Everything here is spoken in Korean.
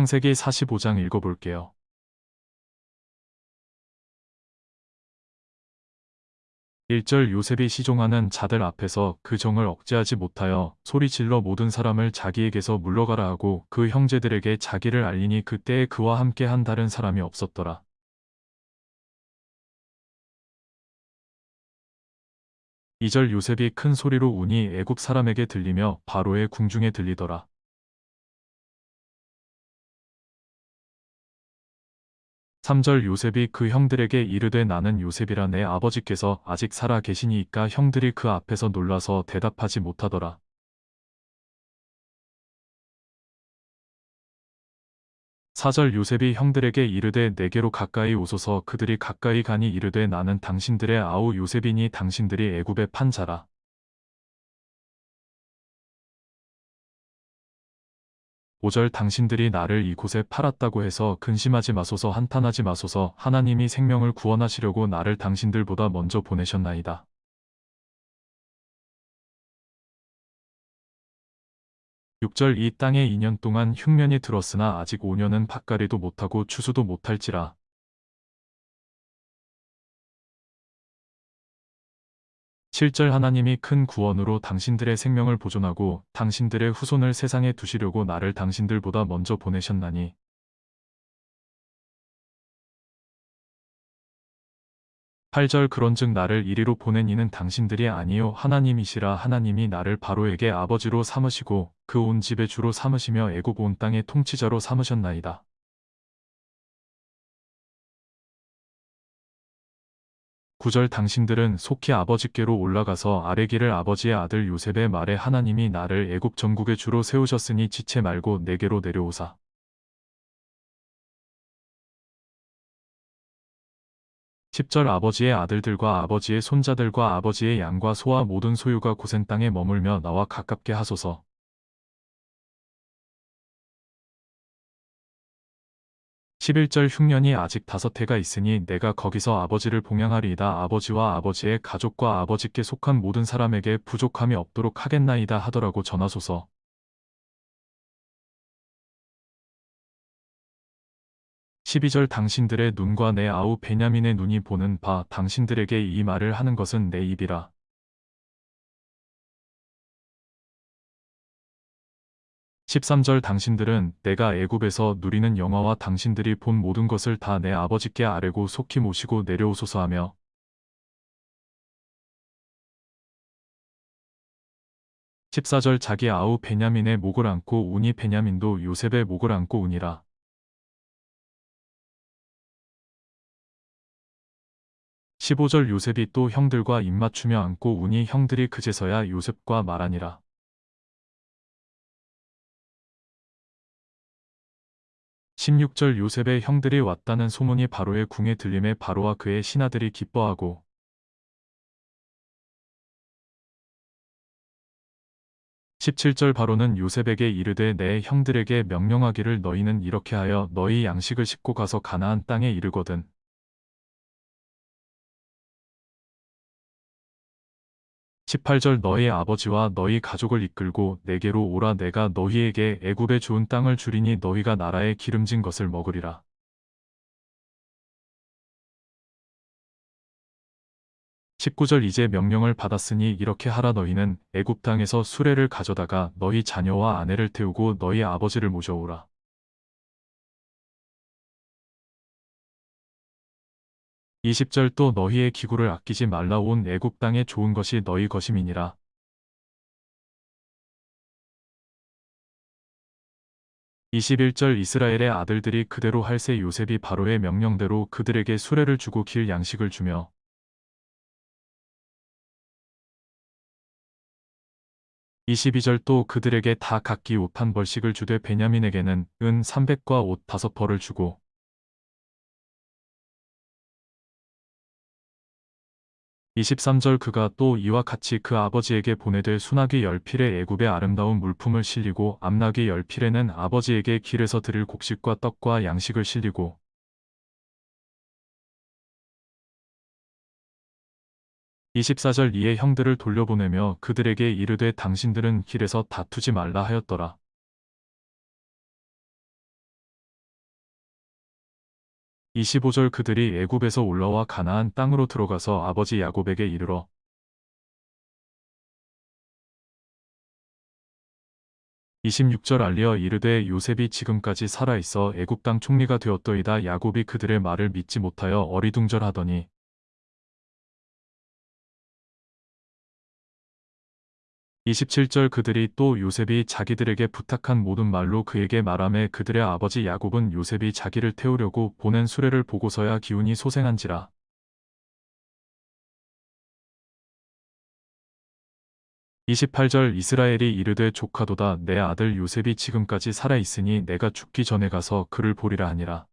창세기 45장 읽어볼게요. 1절 요셉이 시종하는 자들 앞에서 그 정을 억제하지 못하여 소리질러 모든 사람을 자기에게서 물러가라 하고 그 형제들에게 자기를 알리니 그때에 그와 함께 한 다른 사람이 없었더라. 2절 요셉이 큰 소리로 우니 애굽 사람에게 들리며 바로의 궁중에 들리더라. 3절 요셉이 그 형들에게 이르되 나는 요셉이라 내 아버지께서 아직 살아 계시니이까 형들이 그 앞에서 놀라서 대답하지 못하더라. 4절 요셉이 형들에게 이르되 내게로 가까이 오소서 그들이 가까이 가니 이르되 나는 당신들의 아우 요셉이니 당신들이 애굽의 판 자라. 5절 당신들이 나를 이곳에 팔았다고 해서 근심하지 마소서 한탄하지 마소서 하나님이 생명을 구원하시려고 나를 당신들보다 먼저 보내셨나이다. 6절 이 땅에 2년 동안 흉년이 들었으나 아직 5년은 밭가리도 못하고 추수도 못할지라. 7절 하나님이 큰 구원으로 당신들의 생명을 보존하고 당신들의 후손을 세상에 두시려고 나를 당신들보다 먼저 보내셨나니 8절 그런즉 나를 이리로 보낸 이는 당신들이 아니요 하나님이시라 하나님이 나를 바로에게 아버지로 삼으시고 그 온 집의 주로 삼으시며 애굽 온 땅의 통치자로 삼으셨나이다. 9절 당신들은 속히 아버지께로 올라가서 아래기를 아버지의 아들 요셉의 말에 하나님이 나를 애굽 전국의 주로 세우셨으니 지체 말고 내게로 내려오사. 10절 아버지의 아들들과 아버지의 손자들과 아버지의 양과 소와 모든 소유가 고센 땅에 머물며 나와 가깝게 하소서. 11절 흉년이 아직 다섯 해가 있으니 내가 거기서 아버지를 봉양하리이다. 아버지와 아버지의 가족과 아버지께 속한 모든 사람에게 부족함이 없도록 하겠나이다 하더라고 전하소서. 12절 당신들의 눈과 내 아우 베냐민의 눈이 보는 바 당신들에게 이 말을 하는 것은 내 입이라. 13절 당신들은 내가 애굽에서 누리는 영화와 당신들이 본 모든 것을 다 내 아버지께 아뢰고 속히 모시고 내려오소서 하며 14절 자기 아우 베냐민의 목을 안고 우니 베냐민도 요셉의 목을 안고 우니라. 15절 요셉이 또 형들과 입맞추며 안고 우니 형들이 그제서야 요셉과 말하니라. 16절 요셉의 형들이 왔다는 소문이 바로의 궁에 들림에 바로와 그의 신하들이 기뻐하고 17절 바로는 요셉에게 이르되 내 형들에게 명령하기를 너희는 이렇게 하여 너희 양식을 싣고 가서 가나안 땅에 이르거든 18절 너희 아버지와 너희 가족을 이끌고 내게로 오라 내가 너희에게 애굽의 좋은 땅을 주리니 너희가 나라의 기름진 것을 먹으리라. 19절 이제 명령을 받았으니 이렇게 하라 너희는 애굽 땅에서 수레를 가져다가 너희 자녀와 아내를 태우고 너희 아버지를 모셔오라. 20절 또 너희의 기구를 아끼지 말라 온 애굽 땅의 좋은 것이 너희 것임이니라. 21절 이스라엘의 아들들이 그대로 할세 요셉이 바로의 명령대로 그들에게 수레를 주고 길 양식을 주며 22절 또 그들에게 다 각기 옷 한 벌씩을 주되 베냐민에게는 은 300과 옷 다섯 벌을 주고 23절 그가 또 이와 같이 그 아버지에게 보내되 순하기 열필에 애굽의 아름다운 물품을 실리고 암나기 열필에는 아버지에게 길에서 드릴 곡식과 떡과 양식을 실리고 24절 이에 형들을 돌려보내며 그들에게 이르되 당신들은 길에서 다투지 말라 하였더라. 25절 그들이 애굽에서 올라와 가나안 땅으로 들어가서 아버지 야곱에게 이르러 26절 알리어 이르되 요셉이 지금까지 살아 있어 애굽 땅 총리가 되었더이다. 야곱이 그들의 말을 믿지 못하여 어리둥절하더니 27절 그들이 또 요셉이 자기들에게 부탁한 모든 말로 그에게 말하매 그들의 아버지 야곱은 요셉이 자기를 태우려고 보낸 수레를 보고서야 기운이 소생한지라. 28절 이스라엘이 이르되 조카도다 내 아들 요셉이 지금까지 살아 있으니 내가 죽기 전에 가서 그를 보리라 하니라.